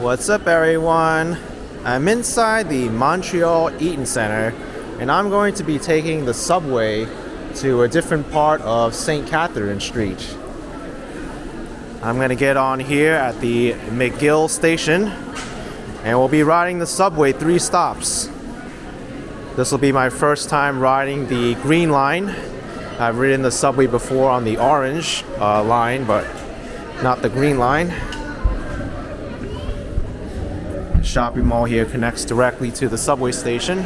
What's up, everyone? I'm inside the Montreal Eaton Center, and I'm going to be taking the subway to a different part of St. Catherine Street. I'm going to get on here at the McGill station, and we'll be riding the subway three stops. This will be my first time riding the green line. I've ridden the subway before on the orange uh, line, but not the green line. Shopping mall here connects directly to the subway station.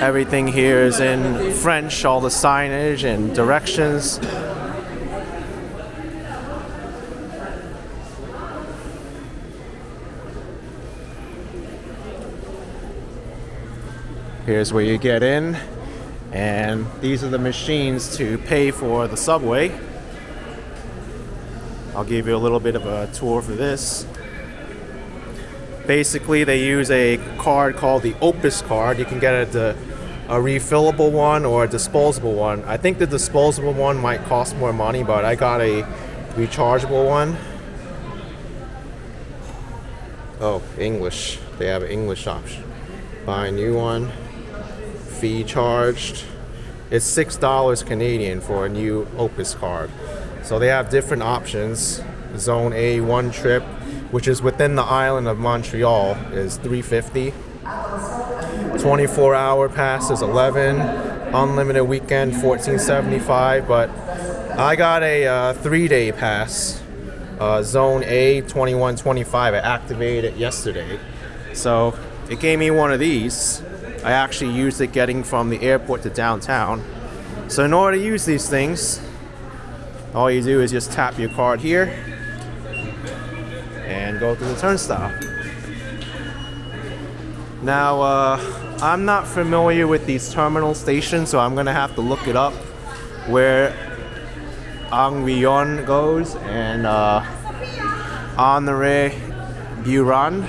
Everything here is in French, all the signage and directions. Here's where you get in, and these are the machines to pay for the subway. I'll give you a little bit of a tour for this. Basically, they use a card called the Opus card. You can get a, a refillable one or a disposable one. I think the disposable one might cost more money, but I got a rechargeable one. Oh, English. They have an English option. Buy a new one fee charged. It's six dollars Canadian for a new Opus card. So they have different options. Zone A one trip, which is within the island of Montreal, is 350. 24 hour pass is 11. Unlimited weekend 1475. But I got a uh, three day pass. Uh, zone A 2125. I activated it yesterday. So it gave me one of these I actually used it getting from the airport to downtown. So in order to use these things, all you do is just tap your card here and go through the turnstile. Now, uh, I'm not familiar with these terminal stations, so I'm gonna have to look it up where Angrignon goes and uh, Honoré Beaugrand.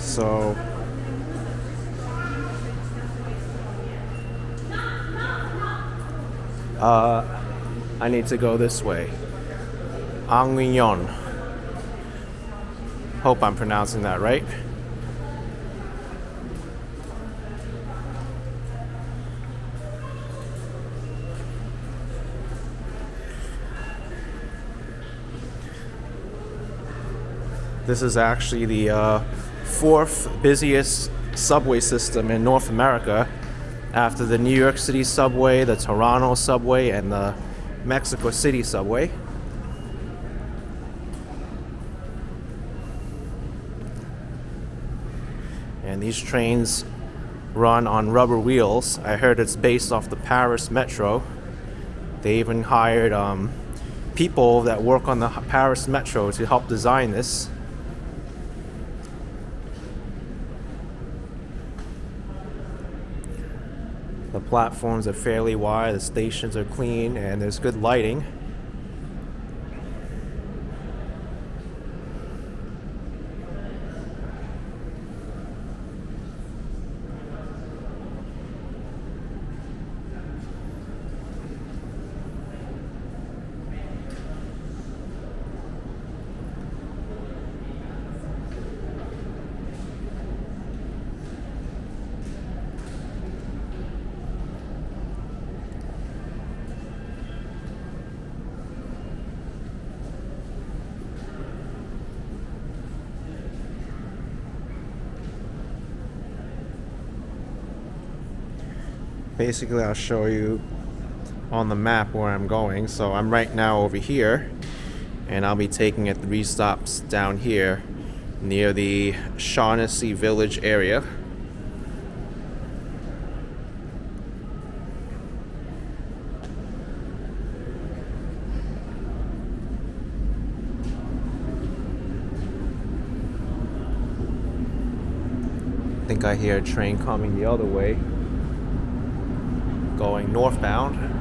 So uh, I need to go this way. Angrignon. Hope I'm pronouncing that right. This is actually the uh, fourth busiest subway system in North America after the New York City subway, the Toronto subway, and the Mexico City subway. And these trains run on rubber wheels. I heard it's based off the Paris Metro. They even hired um, people that work on the Paris Metro to help design this. Platforms are fairly wide, the stations are clean, and there's good lighting. Basically I'll show you on the map where I'm going. So I'm right now over here and I'll be taking it three stops down here near the Shaughnessy Village area. I think I hear a train coming the other way going northbound.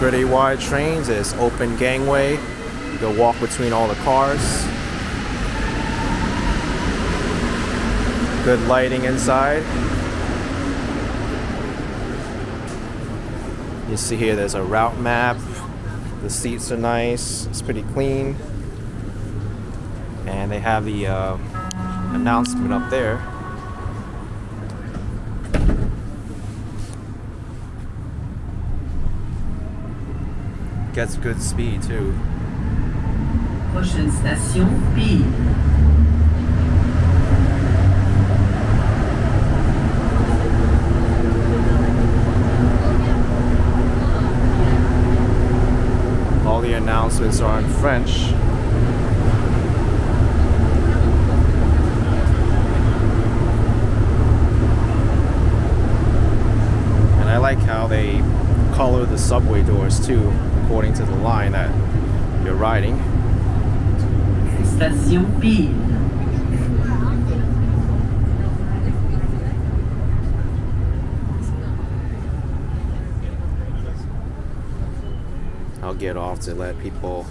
Pretty wide trains. There's open gangway. You can walk between all the cars. Good lighting inside. You see here there's a route map. The seats are nice. It's pretty clean. And they have the uh, announcement up there. Gets good speed too. Prochaine station, Peel. All the announcements are in French. And I like how they color the subway doors too, according to the line that you're riding. Station Peel. I'll get off to let people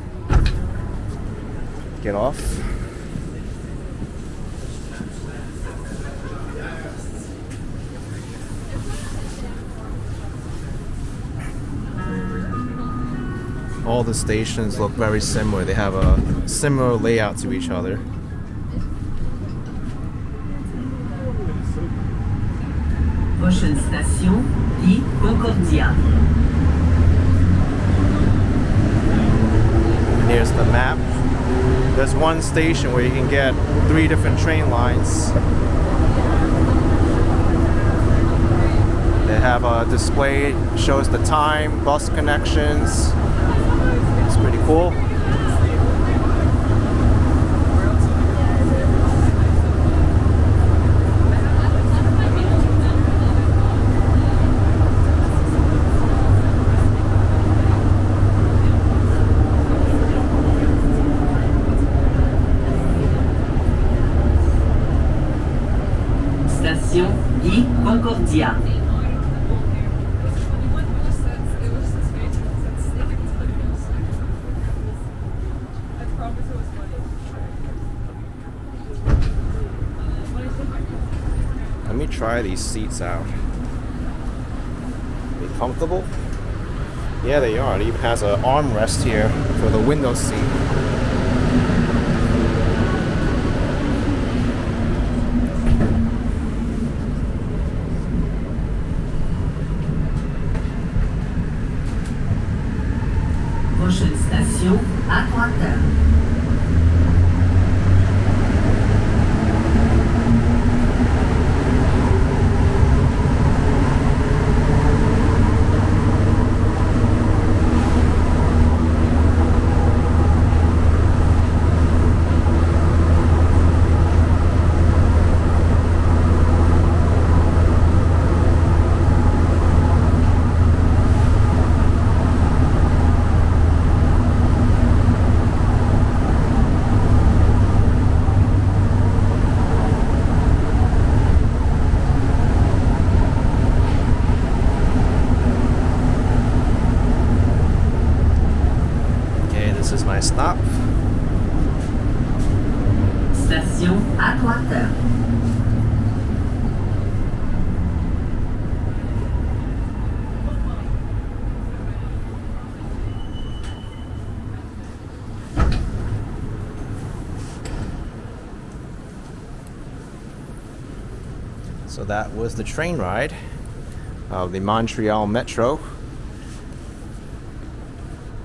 get off. All the stations look very similar. They have a similar layout to each other. Prochaine station, Concordia. And here's the map. There's one station where you can get three different train lines. They have a display, shows the time, bus connections. Pretty cool. Station I Concordia. Try these seats out. They comfortable? Yeah, they are. It even has an armrest here for the window seat. Prochaine station, Atwater. Okay, this is my stop. Station Atwater. So that was the train ride of the Montreal Metro.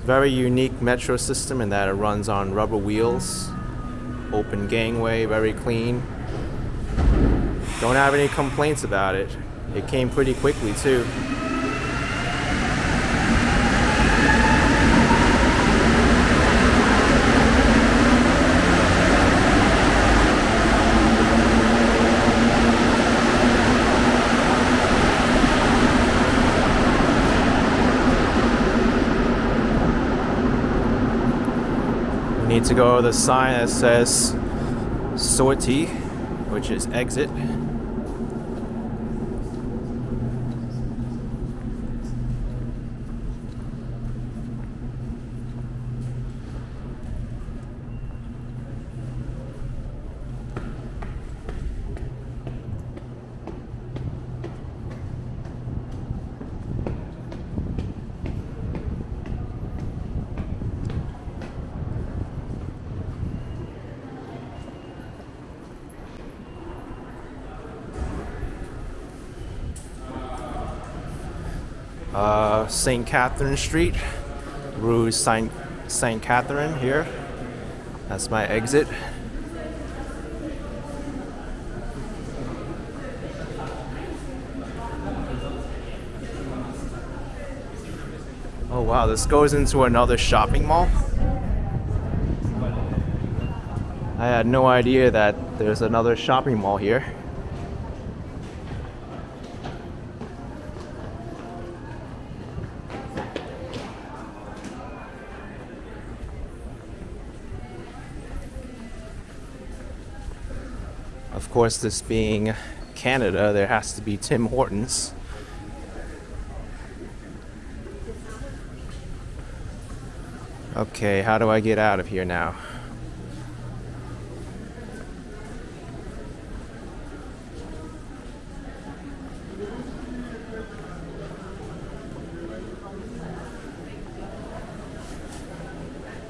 Very unique metro system in that it runs on rubber wheels, open gangway, very clean. Don't have any complaints about it. It came pretty quickly too. We need to go the sign that says sortie, which is exit. St. Catherine Street, Rue Saint Saint Catherine here. That's my exit. Oh wow, this goes into another shopping mall. I had no idea that there's another shopping mall here. Of course, this being Canada, there has to be Tim Hortons. Okay, how do I get out of here now?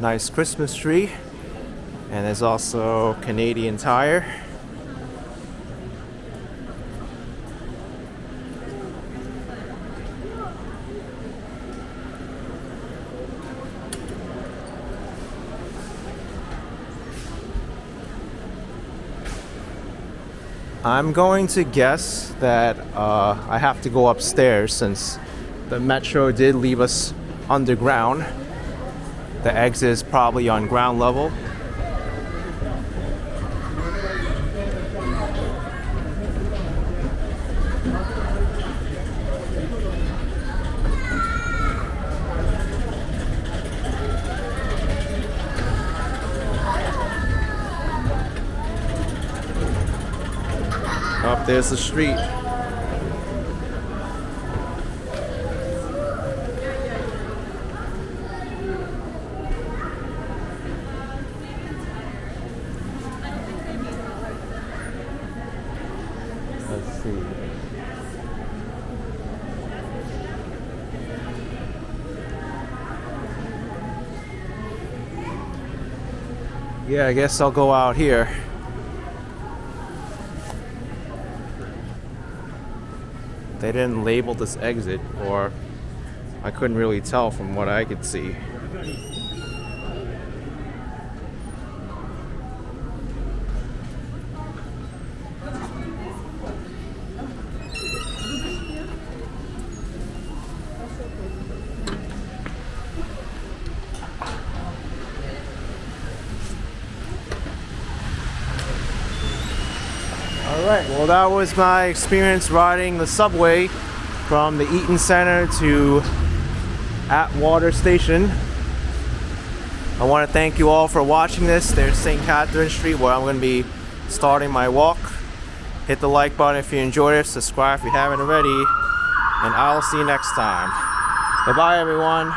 Nice Christmas tree. And there's also Canadian Tire. I'm going to guess that uh, I have to go upstairs since the metro did leave us underground. The exit is probably on ground level. There's the street. Yeah, I guess I'll go out here. They didn't label this exit, or I couldn't really tell from what I could see. All right, well, that was my experience riding the subway from the Eaton Center to Atwater Station. I want to thank you all for watching this. There's St. Catherine Street where I'm going to be starting my walk. Hit the like button if you enjoyed it, subscribe if you haven't already, and I'll see you next time. Bye bye, everyone.